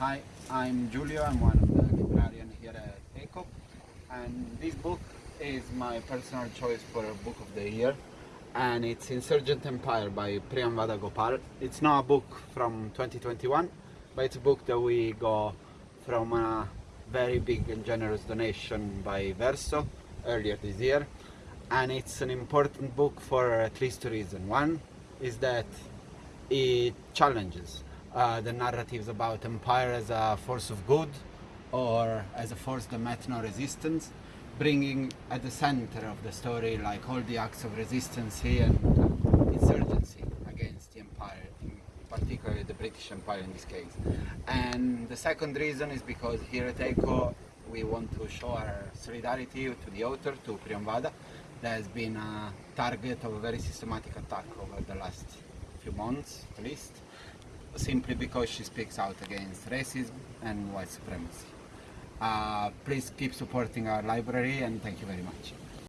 Hi, I'm Julio. I'm one of the librarians here at ECO. And this book is my personal choice for Book of the Year. And it's Insurgent Empire by Priyamvada Gopal. It's not a book from 2021, but it's a book that we got from a very big and generous donation by Verso earlier this year. And it's an important book for at least two reasons. One is that it challenges uh, the narratives about empire as a force of good or as a force that met no resistance, bringing at the center of the story like all the acts of resistance and uh, insurgency against the empire, particularly the British Empire in this case. And the second reason is because here at ECHO we want to show our solidarity to the author, to Priyamvada, that has been a target of a very systematic attack over the last few months at least, simply because she speaks out against racism and white supremacy. Uh, please keep supporting our library and thank you very much.